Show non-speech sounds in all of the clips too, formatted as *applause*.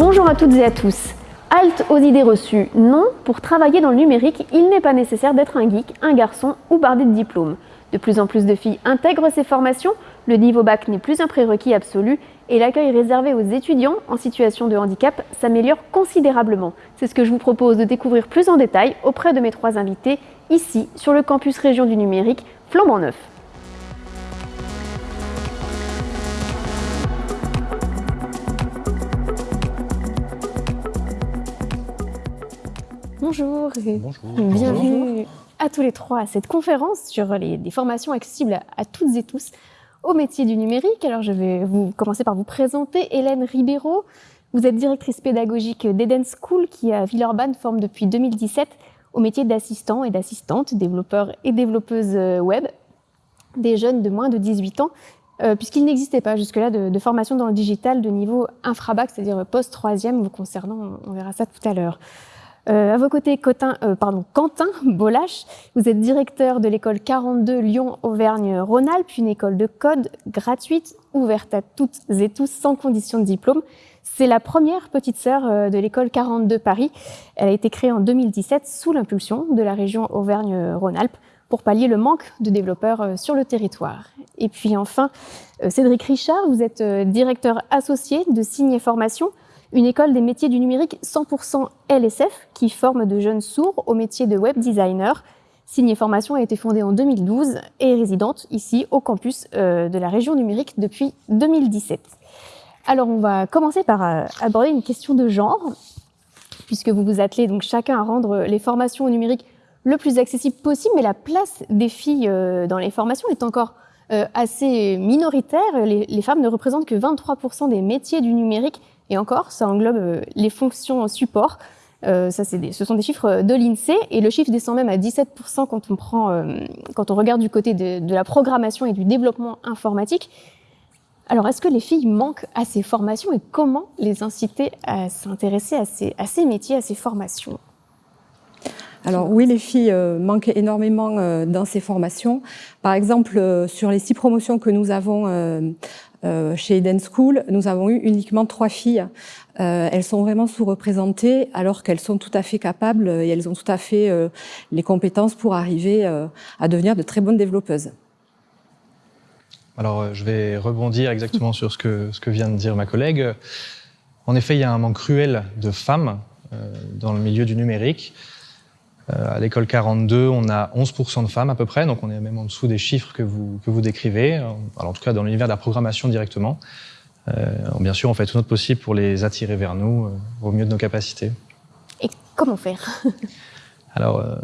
Bonjour à toutes et à tous. Halte aux idées reçues. Non, pour travailler dans le numérique, il n'est pas nécessaire d'être un geek, un garçon ou bardé de diplômes. De plus en plus de filles intègrent ces formations, le niveau bac n'est plus un prérequis absolu et l'accueil réservé aux étudiants en situation de handicap s'améliore considérablement. C'est ce que je vous propose de découvrir plus en détail auprès de mes trois invités, ici sur le campus région du numérique, flambant neuf. Bonjour et bienvenue à tous les trois à cette conférence sur les, des formations accessibles à, toutes et tous au métier du numérique. Alors je vais vous commencer par vous présenter Hélène Ribeiro. Vous êtes directrice pédagogique d'Eden School qui à Villeurbanne forme depuis 2017 au métier d'assistant et d'assistante, développeurs et développeuses euh, web des jeunes de moins de 18 ans euh, puisqu'il n'existait pas jusque-là de, de, formation dans le digital de niveau infrabac, c'est-à-dire post-troisième vous concernant, on verra ça tout à l'heure. Euh, à vos côtés, euh, Quentin Bolache, vous êtes directeur de l'école 42 Lyon-Auvergne-Rhône-Alpes, une école de code gratuite, ouverte à toutes et tous sans condition de diplôme. C'est la première petite sœur euh, de l'école 42 Paris. Elle a été créée en 2017 sous l'impulsion de la région Auvergne-Rhône-Alpes pour pallier le manque de développeurs sur le territoire. Et puis enfin, Cédric Richard, vous êtes directeur associé de Signe Formation, une école des métiers du numérique 100% LSF qui forme de jeunes sourds au métier de web designer. Signe Formation a été fondée en 2012 et est résidente ici au campus euh, de la région numérique depuis 2017. Alors on va commencer par euh, aborder une question de genre, puisque vous vous attelez donc chacun à rendre les formations au numérique le plus accessible possible, mais la place des filles euh, dans les formations est encore assez minoritaire. Les femmes ne représentent que 23% des métiers du numérique et encore, ça englobe euh, les fonctions support. Euh, ça, des, ce sont des chiffres de l'INSEE et le chiffre descend même à 17% quand on, prend, euh, quand on regarde du côté de, la programmation et du développement informatique. Alors, est-ce que les filles manquent à ces formations et comment les inciter à s'intéresser à ces, métiers, à ces formations? Alors oui, les filles euh, manquent énormément euh, dans ces formations. Par exemple, euh, sur les six promotions que nous avons euh, chez Eden School, nous avons eu uniquement trois filles. Euh, elles sont vraiment sous-représentées alors qu'elles sont tout à fait capables et elles ont tout à fait euh, les compétences pour arriver euh, à devenir de très bonnes développeuses. Alors, je vais rebondir exactement sur ce que vient de dire ma collègue. En effet, il y a un manque cruel de femmes dans le milieu du numérique. Euh, à l'école 42, on a 11% de femmes à peu près, donc on est même en dessous des chiffres que vous, que vous décrivez, alors en tout cas dans l'univers de la programmation directement. Euh, bien sûr, on fait tout notre possible pour les attirer vers nous euh, au mieux de nos capacités. Et comment faire? *laughs* Alors, euh,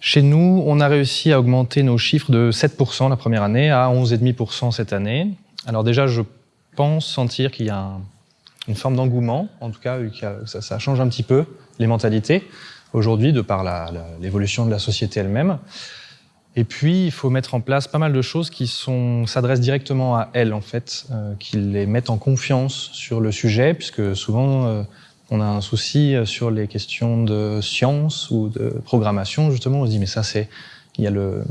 chez nous, on a réussi à augmenter nos chiffres de 7% la première année à 11,5% cette année. Alors déjà, je pense sentir qu'il y a un, une forme d'engouement, en tout cas, ça, ça change un petit peu les mentalités aujourd'hui, de par l'évolution de la société elle-même. Et puis, il faut mettre en place pas mal de choses qui s'adressent directement à elles, en fait, euh, qui les mettent en confiance sur le sujet, puisque souvent, euh, on a un souci sur les questions de science ou de programmation, justement. On se dit, mais ça, c'est... Il y a le,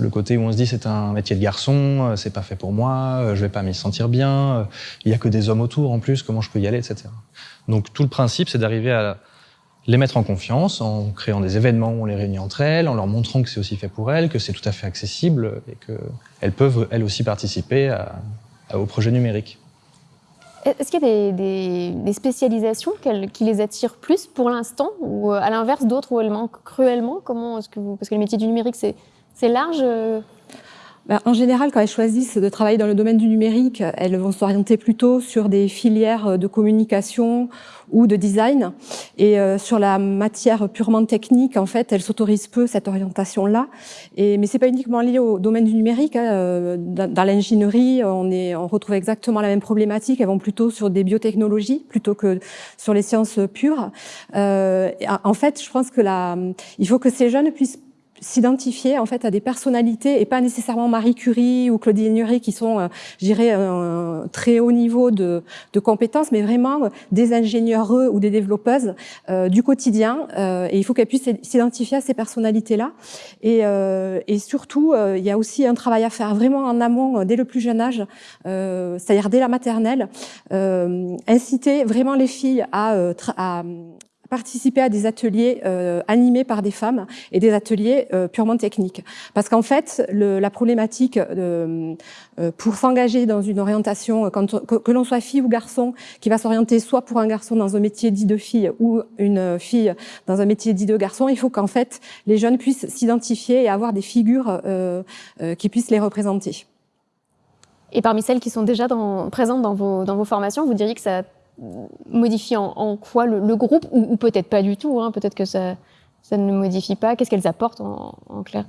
le côté où on se dit, c'est un métier de garçon, euh, c'est pas fait pour moi, euh, je vais pas m'y sentir bien, il y a que des hommes autour en plus, comment je peux y aller, etc. Donc, tout le principe, c'est d'arriver à les mettre en confiance en créant des événements où on les réunit entre elles, en leur montrant que c'est aussi fait pour elles, que c'est tout à fait accessible et qu'elles peuvent elles aussi participer à, à, au projet numérique. Est-ce qu'il y a des, spécialisations qui les attirent plus pour l'instant ou à l'inverse d'autres où elles manquent cruellement? Comment parce que le métier du numérique c'est large euh, en général, quand elles choisissent de travailler dans le domaine du numérique, elles vont s'orienter plutôt sur des filières de communication ou de design. Et euh, sur la matière purement technique, en fait, elles s'autorisent peu cette orientation-là. Mais c'est pas uniquement lié au domaine du numérique. Hein. Euh, dans, l'ingénierie, on, on retrouve exactement la même problématique. Elles vont plutôt sur des biotechnologies plutôt que sur les sciences pures. Euh, en fait, je pense que la, il faut que ces jeunes puissent s'identifier en fait à des personnalités et pas nécessairement Marie Curie ou Claudine Nury qui sont, euh, je dirais, un très haut niveau de, de compétences, mais vraiment des ingénieurs ou des développeuses euh, du quotidien. Euh, et il faut qu'elles puissent s'identifier à ces personnalités-là. Et, euh, et, surtout, il y a aussi un travail à faire vraiment en amont dès le plus jeune âge, c'est-à-dire dès la maternelle, inciter vraiment les filles à, à participer à des ateliers euh, animés par des femmes et des ateliers euh, purement techniques. Parce qu'en fait, le, la problématique de, euh, pour s'engager dans une orientation, quand, que, que l'on soit fille ou garçon, qui va s'orienter soit pour un garçon dans un métier dit de fille ou une fille dans un métier dit de garçon, il faut qu'en fait les jeunes puissent s'identifier et avoir des figures euh, euh, qui puissent les représenter. Et parmi celles qui sont déjà dans, présentes dans vos, dans vos formations, vous diriez que ça modifie en, quoi le, groupe, ou, peut-être pas du tout, hein, peut-être que ça, ça ne modifie pas. Qu'est-ce qu'elles apportent en, en clair?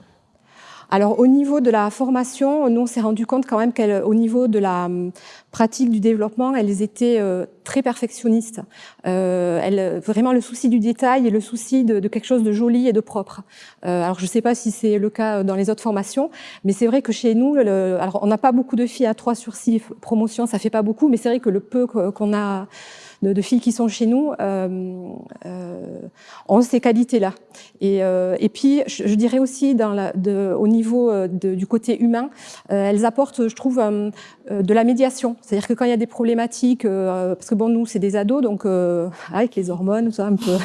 Alors au niveau de la formation, nous on s'est rendu compte quand même qu'au niveau de la hum, pratique du développement, elles étaient euh, très perfectionnistes. Euh, elles, vraiment le souci du détail et le souci de, de quelque chose de joli et de propre. Euh, alors je ne sais pas si c'est le cas dans les autres formations, mais c'est vrai que chez nous, le, alors on n'a pas beaucoup de filles à 3 sur 6 promotions, ça fait pas beaucoup, mais c'est vrai que le peu qu'on a de, de, filles qui sont chez nous euh, euh, ont ces qualités-là. Et, euh, et, puis, je, je, dirais aussi, dans la, de, au niveau de, du côté humain, elles apportent, je trouve, de la médiation. C'est-à-dire que quand il y a des problématiques, parce que bon, nous, c'est des ados, donc avec les hormones, ça un peu.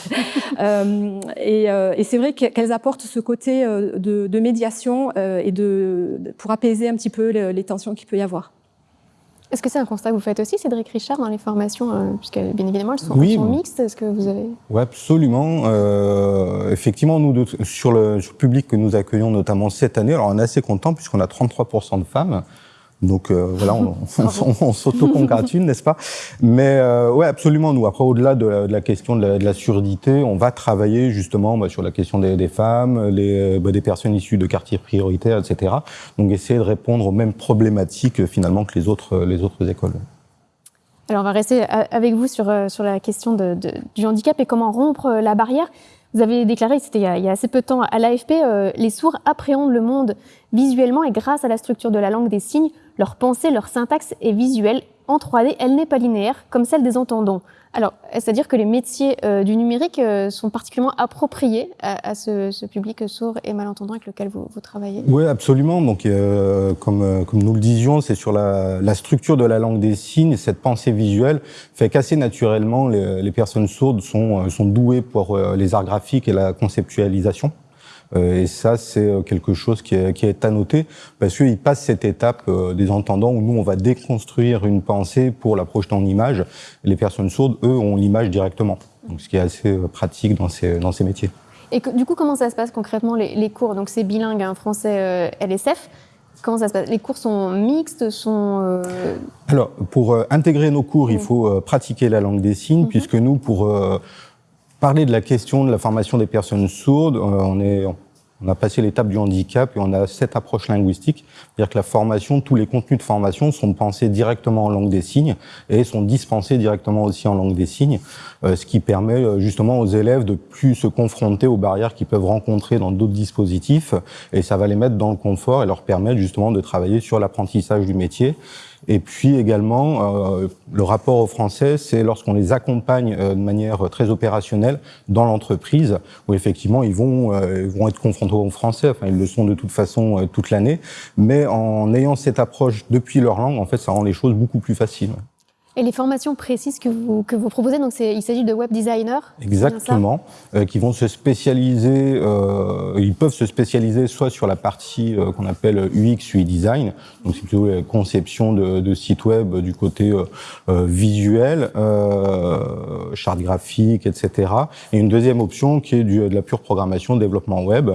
*laughs* et, et c'est vrai qu'elles apportent ce côté de, de médiation et de, pour apaiser un petit peu les, les tensions qu'il peut y avoir. Est-ce que c'est un constat que vous faites aussi, Cédric Richard, dans les formations, euh, puisque bien évidemment elles sont, oui, sont mixtes Est-ce que vous avez Oui, absolument. Euh, effectivement, nous de, sur, le, sur, le, public que nous accueillons, notamment cette année, alors on est assez content puisqu'on a 33% de femmes. Donc euh, voilà, on, *laughs* on, on s'auto-congratule, n'est-ce pas? Mais euh, ouais, absolument. Nous, après, au-delà de, de, la question de la, de la, surdité, on va travailler justement bah, sur la question des, des femmes, les, bah, des personnes issues de quartiers prioritaires, etc. Donc essayer de répondre aux mêmes problématiques finalement que les autres, les autres écoles. Alors on va rester avec vous sur, sur la question de, du handicap et comment rompre la barrière. Vous avez déclaré, c'était il, il, y a assez peu de temps à l'AFP, euh, les sourds appréhendent le monde visuellement et grâce à la structure de la langue des signes, leur pensée, leur syntaxe est visuelle. En 3D, elle n'est pas linéaire comme celle des entendants. Alors, c'est-à-dire que les métiers euh, du numérique euh, sont particulièrement appropriés à, ce, public sourd et malentendant avec lequel vous, travaillez Oui, absolument. Donc, euh, comme, nous le disions, c'est sur la, structure de la langue des signes, cette pensée visuelle fait qu'assez naturellement, les, personnes sourdes sont douées pour les arts graphiques et la conceptualisation. Euh, et ça, c'est euh, quelque chose qui est, qui est à noter parce qu'ils passent cette étape euh, des entendants où nous, on va déconstruire une pensée pour la projeter en image. Les personnes sourdes, eux, ont l'image directement. Donc, ce qui est assez pratique dans ces, dans ces métiers. Et que, du coup, comment ça se passe concrètement les, les cours? Donc, c'est bilingue, hein, français, euh, LSF. Comment ça se passe? Les cours sont mixtes sont euh... Alors, pour euh, intégrer nos cours, il faut euh, pratiquer la langue des signes, mm -hmm. puisque nous, pour parler de la question de la formation des personnes sourdes, on est on a passé l'étape du handicap et on a cette approche linguistique, c'est-à-dire que la formation, tous les contenus de formation sont pensés directement en langue des signes et sont dispensés directement aussi en langue des signes, euh, ce qui permet euh, justement aux élèves de plus se confronter aux barrières qu'ils peuvent rencontrer dans d'autres dispositifs. Et ça va les mettre dans le confort et leur permettre justement de travailler sur l'apprentissage du métier et puis également, euh, le rapport aux Français, c'est lorsqu'on les accompagne euh, de manière très opérationnelle dans l'entreprise, où effectivement ils vont, euh, ils vont être confrontés aux Français, enfin ils le sont de toute façon euh, toute l'année, mais en ayant cette approche depuis leur langue, en fait, ça rend les choses beaucoup plus faciles. Et les formations précises que vous, que vous proposez, donc il s'agit de web designers Exactement, euh, qui vont se spécialiser, euh, ils peuvent se spécialiser soit sur la partie euh, qu'on appelle UX, UI design, donc c'est plutôt la conception de, de sites web du côté euh, euh, visuel, euh, charte graphique, etc. Et une deuxième option qui est du, de la pure programmation, développement web,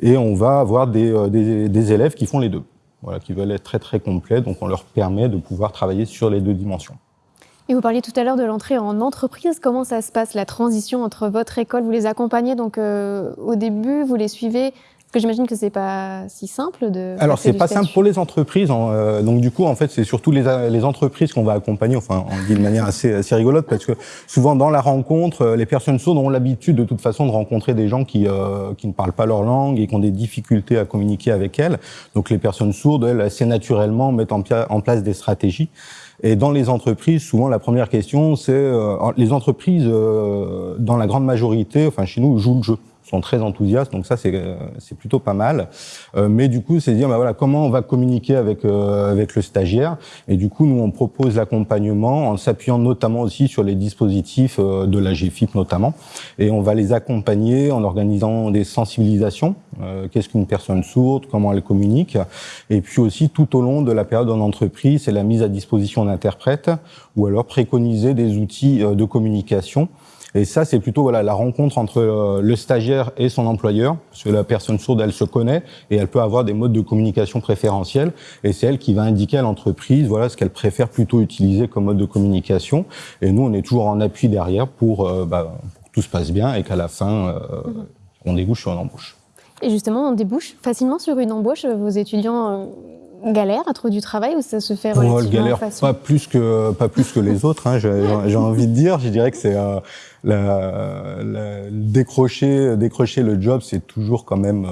et on va avoir des, des, des élèves qui font les deux. Voilà, qui veulent être très très complets, donc on leur permet de pouvoir travailler sur les deux dimensions. Et vous parliez tout à l'heure de l'entrée en entreprise. Comment ça se passe, la transition entre votre école? Vous les accompagnez donc euh, au début, vous les suivez? Que j'imagine que c'est pas si simple de. Alors c'est pas simple pour les entreprises. Euh, donc du coup, en fait, c'est surtout les, les entreprises qu'on va accompagner. Enfin, on dit de manière assez, assez rigolote parce que souvent dans la rencontre, euh, les personnes sourdes ont l'habitude de toute façon de rencontrer des gens qui euh, qui ne parlent pas leur langue et qui ont des difficultés à communiquer avec elles. Donc les personnes sourdes, elles, assez naturellement mettent en, en place des stratégies. Et dans les entreprises, souvent la première question, c'est euh, les entreprises, dans la grande majorité, enfin chez nous, jouent le jeu sont très enthousiastes, donc ça c'est euh, c'est plutôt pas mal. Euh, mais du coup, c'est dire bah voilà comment on va communiquer avec euh, avec le stagiaire. Et du coup, nous on propose l'accompagnement en s'appuyant notamment aussi sur les dispositifs de la GFIP notamment, et on va les accompagner en organisant des sensibilisations. Qu'est-ce qu'une personne sourde, comment elle communique, et puis aussi tout au long de la période en entreprise, c'est la mise à disposition d'interprètes ou alors préconiser des outils de communication et ça, c'est plutôt voilà la rencontre entre euh, le stagiaire et son employeur, parce que la personne sourde, elle se connaît et elle peut avoir des modes de communication préférentiels. Et c'est elle qui va indiquer à l'entreprise voilà ce qu'elle préfère plutôt utiliser comme mode de communication. Et nous, on est toujours en appui derrière pour, euh, bah, pour que tout se passe bien et qu'à la fin, euh, mhm. on débouche sur une embauche. Et justement, on débouche facilement sur une embauche. Vos étudiants galère à trouver du travail ou ça se fait relativement oh, galère pas plus que pas plus que les autres. Hein, J'ai envie de dire, je dirais que c'est euh, la, la, décrocher décrocher le job, c'est toujours quand même euh,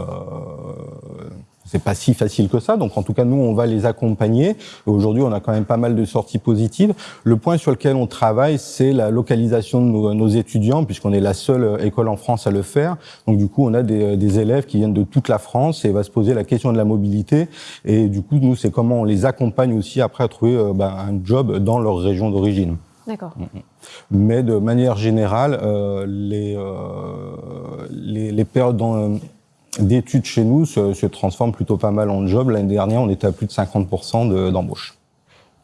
c'est pas si facile que ça. Donc en tout cas, nous, on va les accompagner. Aujourd'hui, on a quand même pas mal de sorties positives. Le point sur lequel on travaille, c'est la localisation de nos, nos étudiants, puisqu'on est la seule école en France à le faire. Donc du coup, on a des, des, élèves qui viennent de toute la France et va se poser la question de la mobilité. Et du coup, nous, c'est comment on les accompagne aussi après à trouver euh, bah, un job dans leur région d'origine. D'accord. Mm, mm. Mais de manière générale, euh, les, euh, les, les périodes dans, d'études chez nous se, se transforment plutôt pas mal en job. L'année dernière, on était à plus de 50% d'embauche.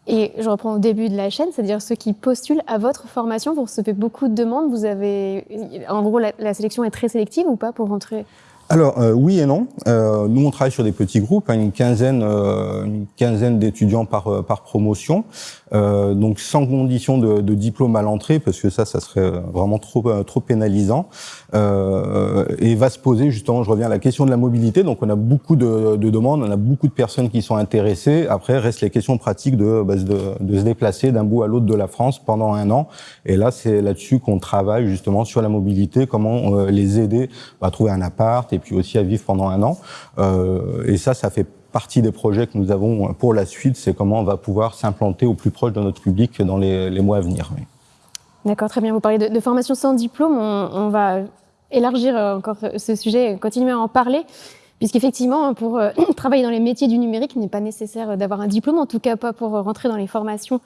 et je reprends au début de la chaîne, c'est-à-dire ceux qui postulent à votre formation, vous recevez beaucoup de demandes. Vous avez, en gros, la, la sélection est très sélective ou pas pour rentrer? Alors euh, oui et non. Euh, nous on travaille sur des petits groupes, hein, une quinzaine, euh, une quinzaine d'étudiants par par promotion, euh, donc sans condition de, de diplôme à l'entrée parce que ça, ça serait vraiment trop trop pénalisant. et va se poser justement, je reviens à la question de la mobilité. Donc on a beaucoup de, de demandes, on a beaucoup de personnes qui sont intéressées. Après reste les questions pratiques de bah, de, de, se déplacer d'un bout à l'autre de la France pendant un an. Et là c'est là-dessus qu'on travaille justement sur la mobilité, comment les aider à trouver un appart et puis aussi à vivre pendant un an. Euh, et ça, ça fait partie des projets que nous avons pour la suite, c'est comment on va pouvoir s'implanter au plus proche de notre public dans les, mois à venir. D'accord, très bien. Vous parlez de, formation sans diplôme. On, va élargir encore ce sujet, continuer à en parler, puisqu'effectivement, pour euh, *clears throat* travailler dans les métiers du numérique, il n'est pas nécessaire d'avoir un diplôme, en tout cas pas pour rentrer dans les formations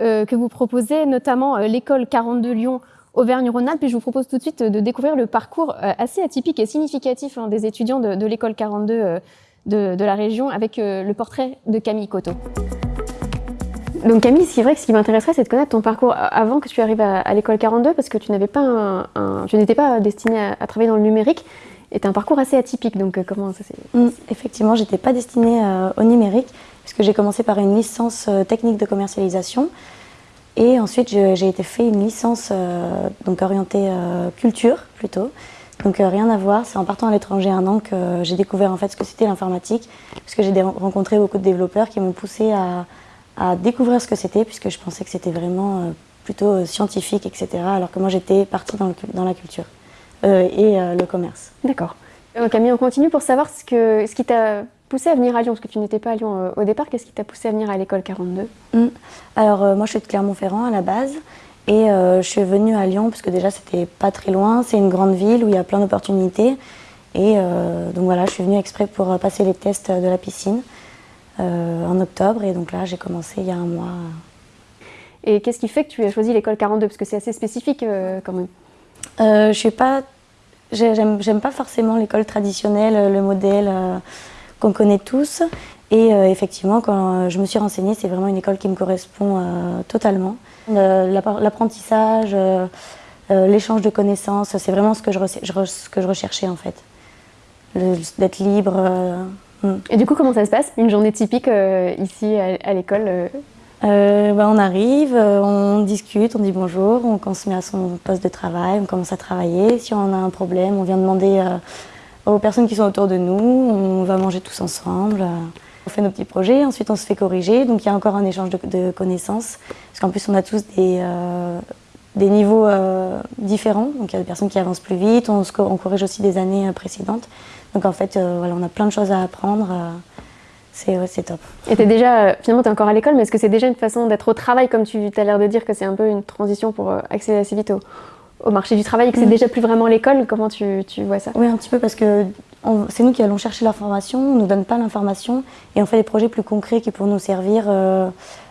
euh, que vous proposez, notamment euh, l'école 42 Lyon Auvergne-Rhône-Alpes. Et je vous propose tout de suite de découvrir le parcours euh, assez atypique et significatif hein, des étudiants de, l'école 42 euh, de, de, la région avec euh, le portrait de Camille Coteau. Donc Camille, c'est vrai que ce qui m'intéresserait, c'est de connaître ton parcours avant que tu arrives à, à l'école 42, parce que tu n'avais pas un, un, tu n'étais pas destinée à, à, travailler dans le numérique, et tu un parcours assez atypique. Donc comment ça s'est mmh, Effectivement, j'étais pas destinée euh, au numérique, puisque j'ai commencé par une licence technique de commercialisation. Et ensuite, j'ai été fait une licence euh, donc orientée euh, culture plutôt. Donc euh, rien à voir, c'est en partant à l'étranger un an que j'ai découvert en fait ce que c'était l'informatique, puisque j'ai rencontré beaucoup de développeurs qui m'ont poussé à, à, découvrir ce que c'était, puisque je pensais que c'était vraiment euh, plutôt euh, scientifique, etc. Alors que moi j'étais partie dans, le, dans, la culture euh, et le commerce. D'accord. Camille, on continue pour savoir ce, que, ce qui t'a poussé à venir à Lyon Parce que tu n'étais pas à Lyon euh, au départ. Qu'est-ce qui t'a poussé à venir à l'école 42 mmh. Alors, euh, moi, je suis de Clermont-Ferrand à la base. Et euh, je suis venue à Lyon parce que déjà, c'était pas très loin. C'est une grande ville où il y a plein d'opportunités. Et euh, donc voilà, je suis venue exprès pour passer les tests de la piscine euh, en octobre. Et donc là, j'ai commencé il y a un mois. Et qu'est-ce qui fait que tu as choisi l'école 42 Parce que c'est assez spécifique euh, quand même. je suis pas. J'aime pas forcément l'école traditionnelle, le modèle qu'on connaît tous. Et euh, effectivement, quand je me suis renseignée, c'est vraiment une école qui me correspond euh, totalement. L'apprentissage, euh, l'échange de connaissances, c'est vraiment ce que je, ce que je recherchais en fait. D'être libre. Hmm. Et du coup, comment ça se passe Une journée typique ici à, l'école bah, on arrive, on discute, on dit bonjour, on, on se met à son poste de travail, on commence à travailler. Si on a un problème, on vient demander aux personnes qui sont autour de nous. On va manger tous ensemble. On fait nos petits projets, ensuite on se fait corriger. Donc il y a encore un échange de, connaissances. Parce qu'en plus, on a tous des, euh, des niveaux euh, différents. Donc il y a des personnes qui avancent plus vite. On, on corrige aussi des années précédentes. Donc en fait, voilà, on a plein de choses à apprendre c'est top. Et es déjà, euh, finalement, tu es encore à l'école, mais est-ce que c'est déjà une façon d'être au travail, comme tu as l'air de dire que c'est un peu une transition pour euh, accéder assez vite au, marché du travail, et que c'est mm. déjà plus vraiment l'école? Comment tu, vois ça? Oui, un petit peu, parce que c'est nous qui allons chercher l'information, on ne nous donne pas l'information, et on fait des projets plus concrets qui pourront nous servir euh,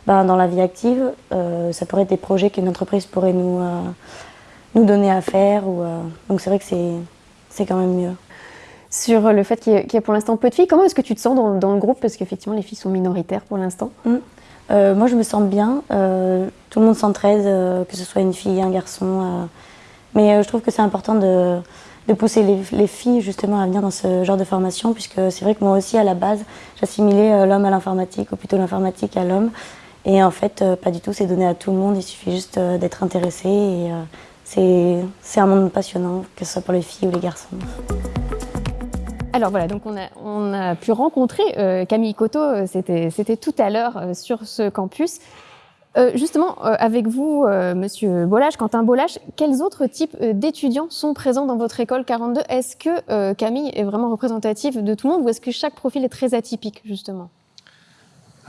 ben, dans la vie active. ça pourrait être des projets qu'une entreprise pourrait nous, nous donner à faire, ou, donc c'est vrai que c'est quand même mieux sur le fait qu'il y, a pour l'instant peu de filles. Comment est-ce que tu te sens dans, le groupe? Parce qu'effectivement, les filles sont minoritaires pour l'instant. Mm. Euh, moi, je me sens bien. Euh, tout le monde s'entraide, euh, que ce soit une fille, un garçon. mais je trouve que c'est important de, pousser les, filles justement à venir dans ce genre de formation, puisque c'est vrai que moi aussi, à la base, j'assimilais l'homme à l'informatique, ou plutôt l'informatique à l'homme. Et en fait, pas du tout, c'est donné à tout le monde. Il suffit juste d'être intéressé. Et c'est un monde passionnant, que ce soit pour les filles ou les garçons. Alors voilà, donc on a, pu rencontrer euh, Camille Coteau, euh, c'était tout à l'heure euh, sur ce campus. Justement, avec vous, Monsieur Bollage, Quentin Bollage, quels autres types d'étudiants sont présents dans votre école 42 Est-ce que Camille est vraiment représentative de tout le monde ou est-ce que chaque profil est très atypique, justement?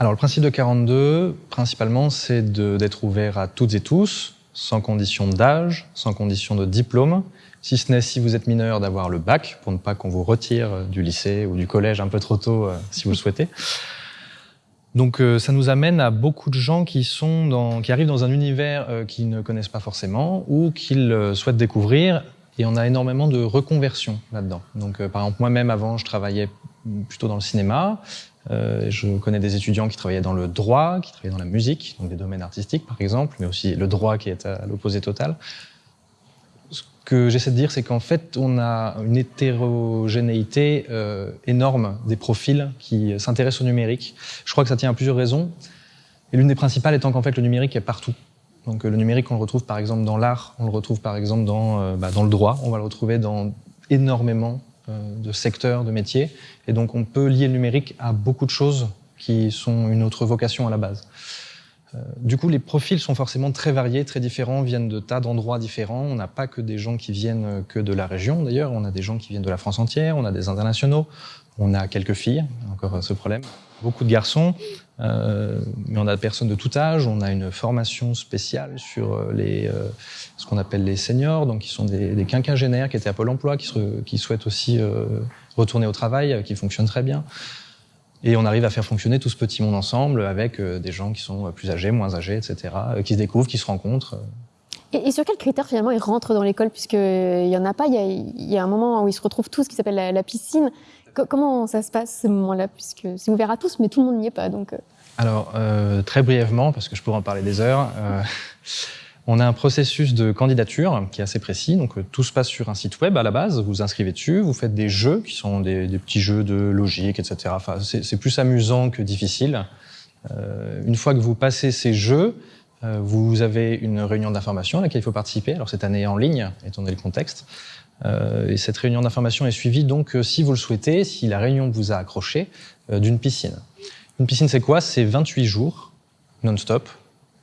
Alors le principe de 42, principalement, c'est d'être ouvert à toutes et tous, sans condition d'âge, sans condition de diplôme, si ce n'est si vous êtes mineur d'avoir le bac, pour ne pas qu'on vous retire euh, du lycée ou du collège un peu trop tôt euh, si vous le souhaitez. *laughs* Donc euh, ça nous amène à beaucoup de gens qui, sont dans, qui arrivent dans un univers qu'ils ne connaissent pas forcément ou qu'ils souhaitent découvrir. Et on a énormément de reconversion là-dedans. Donc par exemple, moi-même avant, je travaillais plutôt dans le cinéma. je connais des étudiants qui travaillaient dans le droit, qui travaillaient dans la musique, donc des domaines artistiques par exemple, mais aussi le droit qui est à l'opposé total que j'essaie de dire, c'est qu'en fait, on a une hétérogénéité euh, énorme des profils qui s'intéressent au numérique. Je crois que ça tient à plusieurs raisons. Et l'une des principales étant qu'en fait, le numérique est partout. Donc le numérique, on le retrouve par exemple dans l'art, on le retrouve par exemple dans, euh, bah, dans le droit, on va le retrouver dans énormément euh, de secteurs, de métiers. Et donc on peut lier le numérique à beaucoup de choses qui sont une autre vocation à la base. Euh, du coup, les profils sont forcément très variés, très différents, viennent de tas d'endroits différents. On n'a pas que des gens qui viennent euh, que de la région, d'ailleurs. On a des gens qui viennent de la France entière, on a des internationaux, on a quelques filles, encore euh, ce problème. Beaucoup de garçons, mais on a des personnes de tout âge. On a une formation spéciale sur les, ce qu'on appelle les seniors, donc qui sont des, des, quinquagénaires qui étaient à Pôle emploi, qui, qui souhaitent aussi retourner au travail, qui fonctionnent très bien. Et on arrive à faire fonctionner tout ce petit monde ensemble avec euh, des gens qui sont euh, plus âgés, moins âgés, etc., euh, qui se découvrent, qui se rencontrent. Et, sur quels critères finalement ils rentrent dans l'école? Puisqu'il n'y en a pas, il y, a, un moment où ils se retrouvent tous qui s'appelle la, piscine. comment ça se passe ce moment-là? Puisque c'est ouvert à tous, mais tout le monde n'y est pas. Donc... Alors, très brièvement, parce que je pourrais en parler des heures. On a un processus de candidature qui est assez précis. Donc euh, tout se passe sur un site web à la base. Vous inscrivez dessus, vous faites des jeux qui sont des, petits jeux de logique, etc. Enfin, c'est plus amusant que difficile. Euh, une fois que vous passez ces jeux, euh, vous avez une réunion d'information à laquelle il faut participer. Alors cette année en ligne, étant donné le contexte. et cette réunion d'information est suivie donc, si vous le souhaitez, si la réunion vous a accroché, d'une piscine. Une piscine, c'est quoi? C'est 28 jours non-stop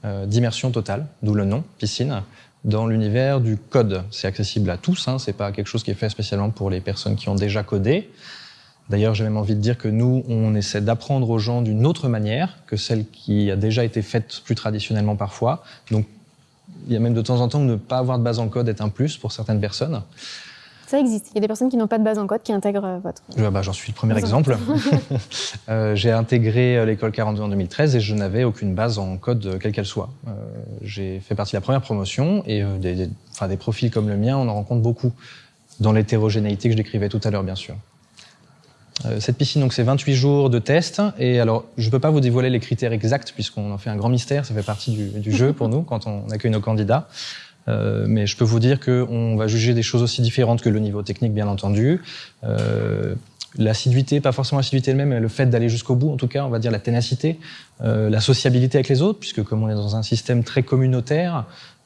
d'immersion totale, d'où le nom, piscine, dans l'univers du code. C'est accessible à tous, hein, c'est pas quelque chose qui est fait spécialement pour les personnes qui ont déjà codé. D'ailleurs, j'ai même envie de dire que nous, on essaie d'apprendre aux gens d'une autre manière que celle qui a déjà été faite plus traditionnellement parfois. Donc, il y a même de temps en temps ne pas avoir de base en code est un plus pour certaines personnes. Ça existe. Il y a des personnes qui n'ont pas de base en code qui intègrent euh, votre. bah, J'en suis le premier exemple. *laughs* euh, J'ai intégré euh, l'école 42 en 2013 et je n'avais aucune base en code, quelle qu'elle soit. Euh, J'ai fait partie de la première promotion et des, des, des, profils comme le mien, on en rencontre beaucoup dans l'hétérogénéité que je décrivais tout à l'heure, bien sûr. cette piscine, donc, c'est 28 jours de test. Et alors, je ne peux pas vous dévoiler les critères exacts puisqu'on en fait un grand mystère. Ça fait partie du, du jeu pour nous quand on accueille nos candidats. Euh, mais je peux vous dire qu'on va juger des choses aussi différentes que le niveau technique, bien entendu. Euh, l'assiduité, pas forcément l'assiduité elle-même, mais le fait d'aller jusqu'au bout, en tout cas, on va dire la ténacité, euh, la sociabilité avec les autres, puisque comme on est dans un système très communautaire,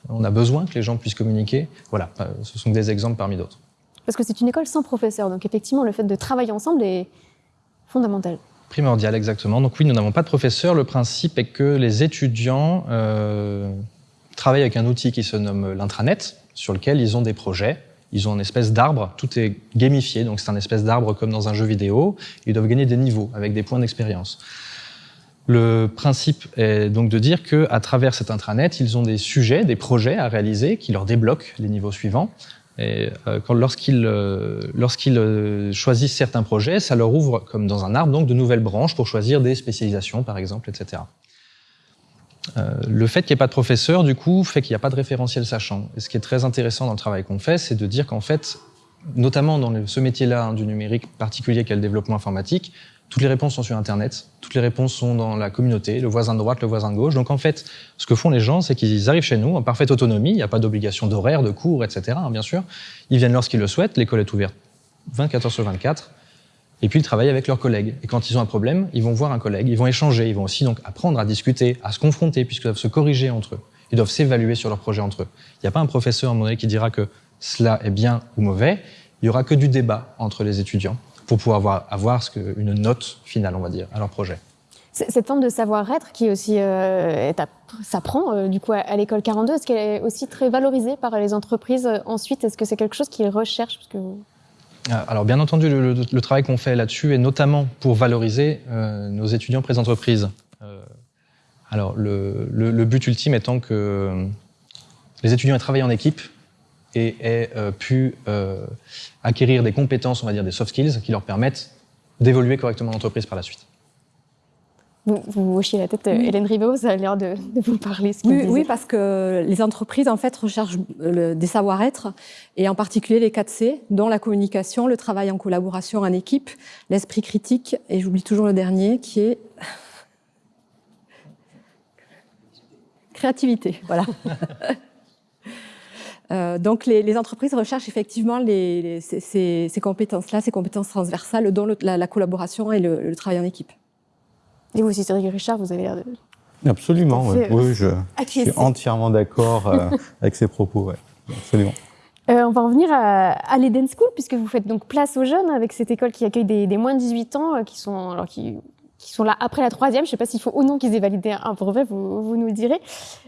on a besoin que les gens puissent communiquer. Voilà, ce sont des exemples parmi d'autres. Parce que c'est une école sans professeur, donc effectivement, le fait de travailler ensemble est fondamental. Primordial, exactement. Donc oui, nous n'avons pas de professeur. Le principe est que les étudiants euh, travaillent avec un outil qui se nomme l'intranet, sur lequel ils ont des projets. Ils ont une espèce d'arbre, tout est gamifié, donc c'est un espèce d'arbre comme dans un jeu vidéo. Ils doivent gagner des niveaux avec des points d'expérience. Le principe est donc de dire qu'à travers cet intranet, ils ont des sujets, des projets à réaliser qui leur débloquent les niveaux suivants. Et euh, lorsqu'ils euh, euh, choisissent certains projets, ça leur ouvre, comme dans un arbre, donc de nouvelles branches pour choisir des spécialisations, par exemple, etc. Euh, le fait qu'il n'y ait pas de professeur, du coup, fait qu'il n'y a pas de référentiel sachant. Et ce qui est très intéressant dans le travail qu'on fait, c'est de dire qu'en fait, notamment dans ce métier-là hein, du numérique particulier qu'est le développement informatique, toutes les réponses sont sur Internet, toutes les réponses sont dans la communauté, le voisin de droite, le voisin de gauche. Donc en fait, ce que font les gens, c'est qu'ils arrivent chez nous en parfaite autonomie, il n'y a pas d'obligation d'horaire, de cours, etc. Hein, bien sûr. Ils viennent lorsqu'ils le souhaitent, l'école est ouverte 24 heures sur 24. Et puis ils travaillent avec leurs collègues. Et quand ils ont un problème, ils vont voir un collègue, ils vont échanger, ils vont aussi donc apprendre à discuter, à se confronter, puisqu'ils doivent se corriger entre eux. Ils doivent s'évaluer sur leur projet entre eux. Il n'y a pas un professeur à un moment donné qui dira que cela est bien ou mauvais. Il y aura que du débat entre les étudiants pour pouvoir avoir, avoir une note finale, on va dire, à leur projet. Cette forme de savoir-être qui aussi euh, s'apprend euh, du à, l'école 42, est-ce qu'elle est aussi très valorisée par les entreprises euh, ensuite? Est-ce que c'est quelque chose qu'ils recherchent? Alors bien entendu, le, le, travail qu'on fait là-dessus est notamment pour valoriser euh, nos étudiants près entreprises. Euh, alors le, le, but ultime étant que les étudiants aient travaillé en équipe et aient euh, pu acquérir des compétences, on va dire des soft skills, qui leur permettent d'évoluer correctement en entreprise par la suite. Vous, vous hochez la tête, Hélène Riveau, ça a l'air de, de, vous parler. Ce oui, oui, parce que les entreprises, en fait, recherchent le, des savoir-être, et en particulier les 4 C, dont la communication, le travail en collaboration en équipe, l'esprit critique, et j'oublie toujours le dernier, qui est *laughs* créativité. Voilà. *laughs* Euh, donc les, les, entreprises recherchent effectivement les, les, ces, ces compétences-là, ces compétences transversales, dont le, la, la, collaboration et le, le, travail en équipe. Et vous aussi, Cédric Richard, vous avez l'air de... Absolument, oui, oui je, suis entièrement d'accord euh, *laughs* avec ces propos, ouais. absolument. Euh, on va en venir à, à l'Eden School, puisque vous faites donc place aux jeunes avec cette école qui accueille des, des moins de 18 ans, euh, qui sont, alors qui, qui sont là après la troisième. Je ne sais pas s'il faut ou non qu'ils aient validé un brevet, vous, vous nous le direz.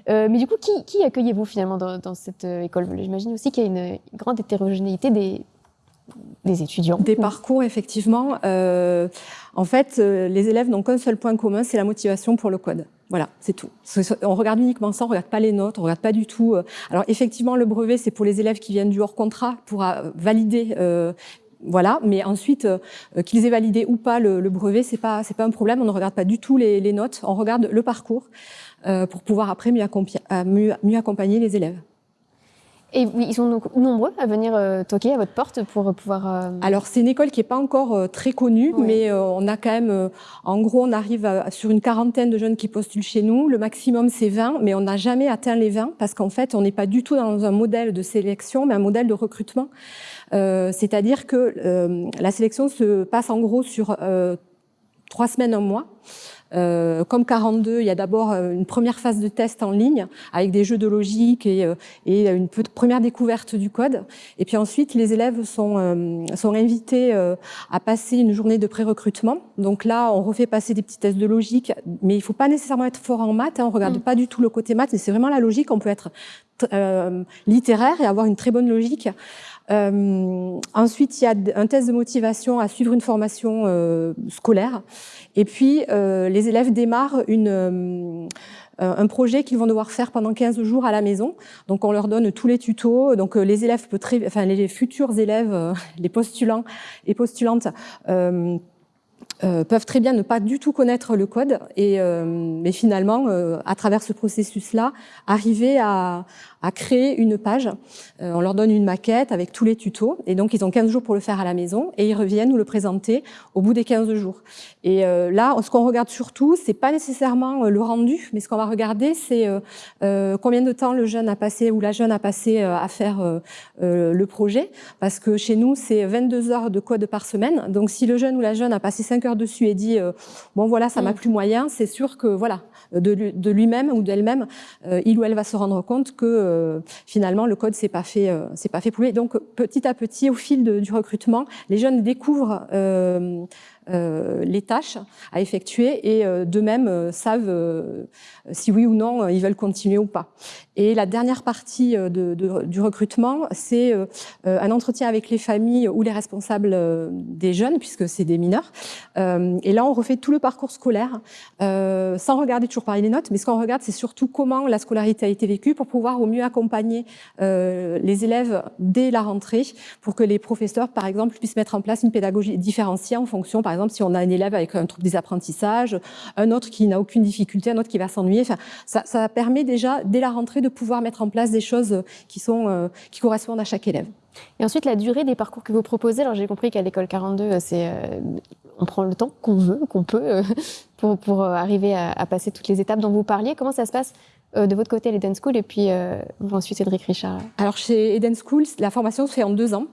Euh, mais du coup, qui, qui accueillez-vous finalement dans, dans cette euh, école? J'imagine aussi qu'il y a une grande hétérogénéité des, des étudiants. Des parcours, effectivement. Euh, en fait, euh, les élèves n'ont qu'un seul point commun, c'est la motivation pour le code. Voilà, c'est tout. On regarde uniquement ça, on regarde pas les notes, on regarde pas du tout. Euh. Alors effectivement, le brevet, c'est pour les élèves qui viennent du hors contrat pour valider. Voilà, mais ensuite qu'ils aient validé ou pas le, brevet, c'est pas c'est pas un problème. On ne regarde pas du tout les, notes, on regarde le parcours pour pouvoir après mieux accompagner les élèves. Et oui, ils sont donc nombreux à venir euh, toquer à votre porte pour pouvoir. Euh... Alors c'est une école qui est pas encore euh, très connue, oui. mais euh, on a quand même, euh, en gros, on arrive à, sur une quarantaine de jeunes qui postulent chez nous. Le maximum c'est 20, mais on n'a jamais atteint les 20 parce qu'en fait on n'est pas du tout dans un modèle de sélection, mais un modèle de recrutement. C'est-à-dire que la sélection se passe en gros sur trois semaines, un mois. Euh, comme 42, il y a d'abord euh, une première phase de test en ligne avec des jeux de logique et, euh, et une première découverte du code. Et puis ensuite, les élèves sont, euh, sont invités euh, à passer une journée de pré-recrutement. Donc là, on refait passer des petits tests de logique, mais il faut pas nécessairement être fort en maths. Hein, on regarde mmh. pas du tout le côté maths, mais c'est vraiment la logique. On peut être littéraire et avoir une très bonne logique. Euh, ensuite, il y a un test de motivation à suivre une formation euh, scolaire. Et puis, euh, les élèves démarrent une, euh, un projet qu'ils vont devoir faire pendant 15 jours à la maison. Donc, on leur donne tous les tutos. Donc, les élèves, peut très, enfin, les futurs élèves, *laughs* les postulants et postulantes, euh, euh, peuvent très bien ne pas du tout connaître le code, et, euh, mais finalement, euh, à travers ce processus-là, arriver à, à, créer une page. Euh, on leur donne une maquette avec tous les tutos, et donc ils ont 15 jours pour le faire à la maison, et ils reviennent nous le présenter au bout des 15 jours. Et euh, là, ce qu'on regarde surtout, c'est pas nécessairement le rendu, mais ce qu'on va regarder, c'est combien de temps le jeune a passé ou la jeune a passé à faire le projet, parce que chez nous, c'est 22 heures de code par semaine. Donc si le jeune ou la jeune a passé 5 cœur dessus et dit bon voilà ça m'a mm. plus moyen, c'est sûr que voilà de, lui-même ou d'elle-même, il ou elle va se rendre compte que finalement le code c'est pas fait, c'est pas lui. Donc petit à petit, au fil du recrutement, les jeunes découvrent euh, les tâches à effectuer et euh, d'eux-mêmes euh, savent si oui ou non ils veulent continuer ou pas. Et la dernière partie du recrutement, c'est un entretien avec les familles ou les responsables des jeunes, puisque c'est des mineurs. et là, on refait tout le parcours scolaire, sans regarder toujours pareil les notes, mais ce qu'on regarde, c'est surtout comment la scolarité a été vécue pour pouvoir au mieux accompagner les élèves dès la rentrée, pour que les professeurs, par exemple, puissent mettre en place une pédagogie différenciée en fonction, par exemple, si on a un élève avec un trouble des apprentissages, un autre qui n'a aucune difficulté, un autre qui va s'ennuyer. Enfin, ça, ça, permet déjà, dès la rentrée, de pouvoir mettre en place des choses qui, sont, euh, qui correspondent à chaque élève. Et ensuite, la durée des parcours que vous proposez, alors j'ai compris qu'à l'école 42, euh, c'est euh, on prend le temps qu'on veut, qu'on peut, *laughs* pour, pour arriver à, à, passer toutes les étapes dont vous parliez. Comment ça se passe de votre côté à l'Eden School et puis ensuite Cédric Richard? Alors chez Eden School, la formation se fait en deux ans.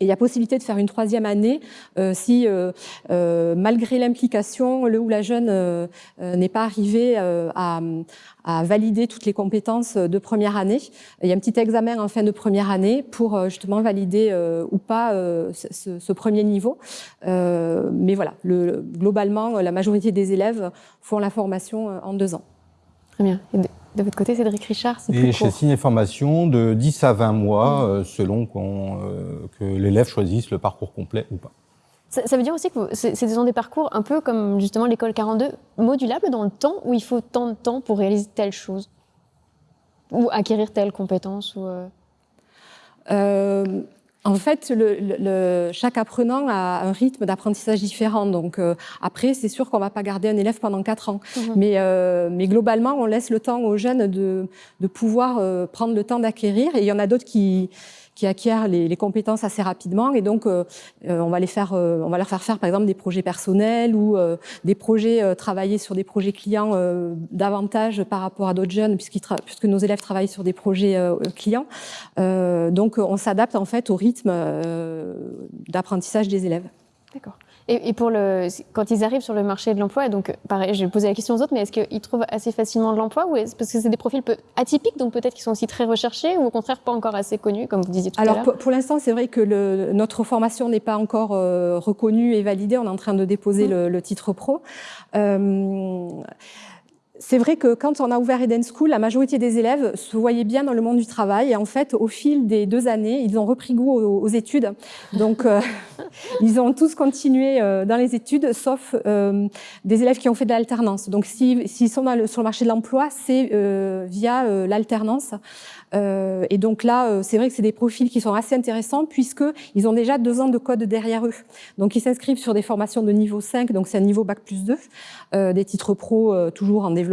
Et il y a possibilité de faire une troisième année euh, si, euh, euh, malgré l'implication, le ou la jeune n'est pas arrivé à, valider toutes les compétences de première année. Il y a un petit examen en fin de première année pour justement valider ou pas ce, premier niveau. mais voilà, le, globalement, la majorité des élèves font la formation en deux ans. Très bien. De votre côté, Cédric Richard, c'est plus chez Ciné Formation, de 10 à 20 mois, mmh. euh, selon euh, que l'élève choisisse le parcours complet ou pas. Ça, veut dire aussi que c'est des parcours un peu comme justement l'école 42, modulables dans le temps, où il faut tant de temps pour réaliser telle chose? Ou acquérir telle compétence ou euh... En fait, le, chaque apprenant a un rythme d'apprentissage différent. Donc euh, après, c'est sûr qu'on va pas garder un élève pendant quatre ans. Mhm. Mais, euh, mais globalement, on laisse le temps aux jeunes de, de pouvoir euh, prendre le temps d'acquérir. Et il y en a d'autres qui, qui acquièrent les, les, compétences assez rapidement et donc euh, euh, on va les faire, euh, on va leur faire faire par exemple des projets personnels ou des projets travailler sur des projets clients davantage par rapport à d'autres jeunes puisque nos élèves travaillent sur des projets clients. donc on s'adapte en fait au rythme d'apprentissage des élèves. D'accord. Et, pour le, quand ils arrivent sur le marché de l'emploi, donc pareil, je vais poser la question aux autres, mais est-ce qu'ils trouvent assez facilement de l'emploi ou est parce que c'est des profils peu atypiques, donc peut-être qu'ils sont aussi très recherchés ou au contraire pas encore assez connus, comme vous disiez tout Alors, à l'heure pour, pour l'instant, c'est vrai que le, notre formation n'est pas encore euh, reconnue et validée. On est en train de déposer mmh. le, le, titre pro. Euh, c'est vrai que quand on a ouvert Eden School, la majorité des élèves se voyaient bien dans le monde du travail. Et en fait, au fil des deux années, ils ont repris goût aux, études. Donc, euh, *laughs* ils ont tous continué euh, dans les études, sauf euh, des élèves qui ont fait de l'alternance. Donc, s'ils sont sur le marché de l'emploi, c'est via l'alternance. Et donc là, c'est vrai que c'est des profils qui sont assez intéressants puisque ils ont déjà deux ans de code derrière eux. Donc ils s'inscrivent sur des formations de niveau 5, donc c'est un niveau bac plus 2, euh, des titres pro toujours en développement,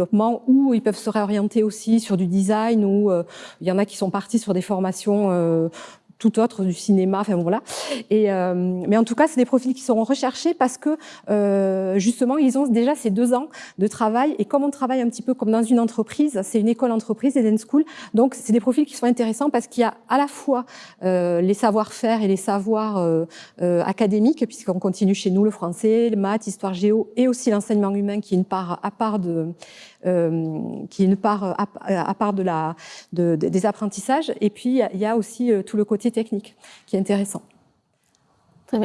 ou ils peuvent se réorienter aussi sur du design, ou il y en a qui sont partis sur des formations tout autre du cinéma, enfin voilà. Et euh, mais en tout cas, c'est des profils qui seront recherchés parce que euh, justement, ils ont déjà ces deux ans de travail. Et comme on travaille un petit peu comme dans une entreprise, c'est une école entreprise, Eden School, donc c'est des profils qui sont intéressants parce qu'il y a à la fois euh, les savoir-faire et les savoirs euh, euh, académiques, puisqu'on continue chez nous le français, le maths, histoire géo, et aussi l'enseignement humain qui est une part à part de euh, qui est une part à, à part de la, de, des apprentissages. Et puis, il y a aussi euh, tout le côté technique qui est intéressant.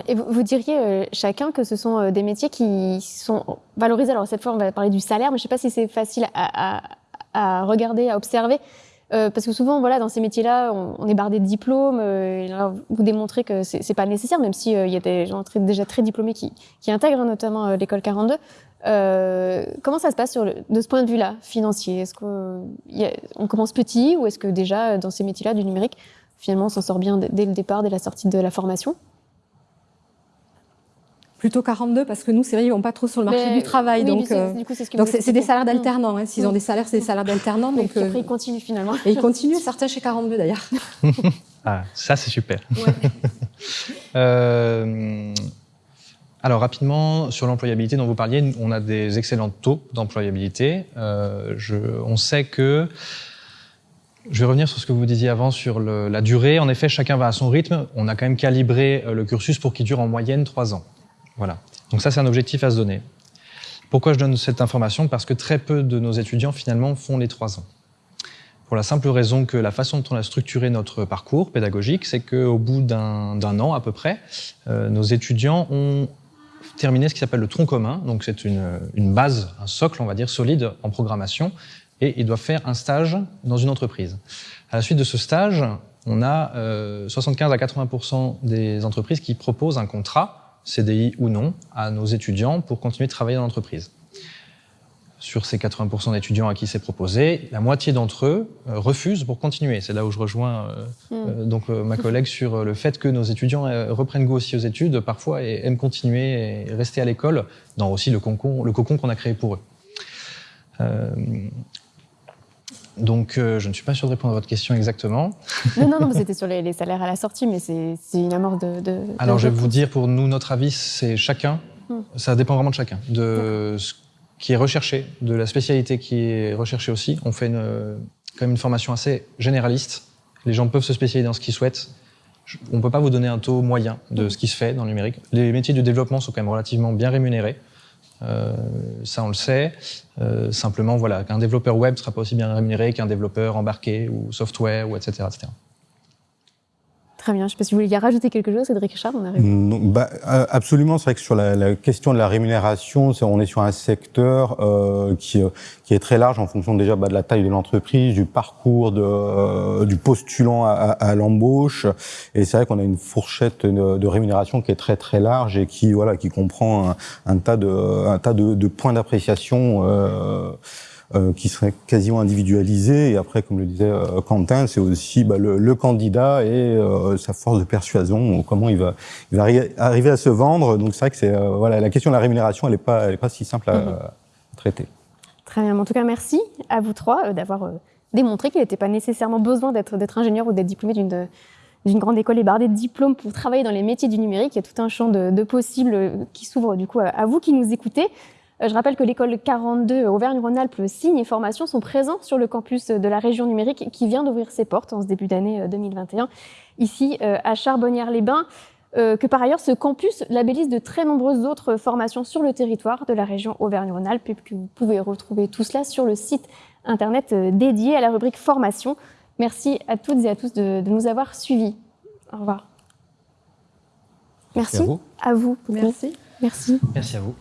Et vous, diriez euh, chacun que ce sont des métiers qui sont valorisés. Alors cette fois, on va parler du salaire, mais je ne sais pas si c'est facile à, regarder, à observer. Euh, parce que souvent, voilà, dans ces métiers-là, on, est bardé de diplômes. Euh, vous démontrez que c'est pas nécessaire, même s'il il y a des gens déjà très diplômés qui, qui intègrent notamment l'école 42. Euh, comment ça se passe de ce point de vue-là, financier? Est-ce qu'on on commence petit ou est-ce que déjà dans ces métiers-là du numérique, finalement, on s'en sort bien dès le départ, dès la sortie de la formation? Plutôt 42 parce que nous, c'est vrai, ils vont pas trop sur le marché du travail. donc, euh, donc c'est des salaires d'alternants. Hein. S'ils ont des salaires, c'est des salaires d'alternants. *laughs* Donc, euh, après, ils continuent finalement. Et ils continuent, certains chez 42 d'ailleurs. *laughs* ah, ça c'est super. Ouais. *laughs* euh, alors rapidement, sur l'employabilité dont vous parliez, on a des excellents taux d'employabilité. Euh, on sait que, je vais revenir sur ce que vous disiez avant sur le, la durée. En effet, chacun va à son rythme. On a quand même calibré euh, le cursus pour qu'il dure en moyenne trois ans. Voilà. Donc ça, c'est un objectif à se donner. Pourquoi je donne cette information? Parce que très peu de nos étudiants, finalement, font les trois ans. Pour la simple raison que la façon dont on a structuré notre parcours pédagogique, c'est qu'au bout d'un an à peu près, euh, nos étudiants ont terminé ce qui s'appelle le tronc commun. Donc c'est une, base, un socle, on va dire, solide en programmation. Et ils doivent faire un stage dans une entreprise. À la suite de ce stage, on a euh, 75 à 80% des entreprises qui proposent un contrat, CDI ou non, à nos étudiants pour continuer de travailler dans l'entreprise. Sur ces 80 d'étudiants à qui c'est proposé, la moitié d'entre eux euh, refusent pour continuer. C'est là où je rejoins euh, Mm. euh, donc euh, ma collègue *laughs* sur le fait que nos étudiants reprennent goût aussi aux études parfois et aiment continuer et rester à l'école dans aussi le cocon, le cocon qu'on a créé pour eux. Euh, donc, euh, je ne suis pas sûr de répondre à votre question exactement. *laughs* Non, non, non, c'était sur les, les salaires à la sortie, mais c'est une amorce de. de Alors, de je vais vous dire, pour nous, notre avis, c'est chacun. Hmm. Ça dépend vraiment de chacun, de ce qui est recherché, de la spécialité qui est recherchée aussi. On fait une, quand même une formation assez généraliste. Les gens peuvent se spécialiser dans ce qu'ils souhaitent. On ne peut pas vous donner un taux moyen de ce qui se fait dans le numérique. Les métiers du développement sont quand même relativement bien rémunérés. Euh, ça, on le sait. Euh, simplement, voilà, qu'un développeur web sera pas aussi bien rémunéré qu'un développeur embarqué ou software, ou etc. Très bien. Je ne sais pas si vous vouliez rajouter quelque chose, Cédric Richard, on arrive. Non, bah, euh, absolument, c'est vrai que sur la, la question de la rémunération, on est sur un secteur euh, qui, euh, qui est très large en fonction déjà bah, de la taille de l'entreprise, du parcours de, euh, du postulant à, à- l'embauche. Et c'est vrai qu'on a une fourchette de, de rémunération qui est très très large et qui voilà qui comprend un, un tas de un tas de, de points d'appréciation. Euh, euh, qui seraient quasiment individualisés. Et après, comme le disait euh, Quentin, c'est aussi bah, le, le candidat et euh, sa force de persuasion, comment il va, il va arri- arriver à se vendre. Donc c'est vrai que c'est voilà, la question de la rémunération, elle n'est pas, elle est pas si simple à, Mhm. à traiter. Très bien. En tout cas, merci à vous trois d'avoir démontré qu'il n'était pas nécessairement besoin d'être ingénieur ou d'être diplômé d'une d'une grande école et bardée de diplômes pour travailler dans les métiers du numérique. Il y a tout un champ de, de possibles qui s'ouvre du coup à, à vous qui nous écoutez. Euh, Je rappelle que l'école 42 Auvergne-Rhône-Alpes Signes et Formation sont présents sur le campus de la région numérique qui vient d'ouvrir ses portes en ce début d'année euh, 2021, ici euh, à Charbonnières-les-Bains. Euh, que par ailleurs, ce campus labellise de très nombreuses autres formations sur le territoire de la région Auvergne-Rhône-Alpes et que vous pouvez retrouver tout cela sur le site internet euh, dédié à la rubrique formation. Merci à toutes et à tous de, de nous avoir suivis. Au revoir. Merci, à vous. à vous. Merci. Merci. Merci à vous.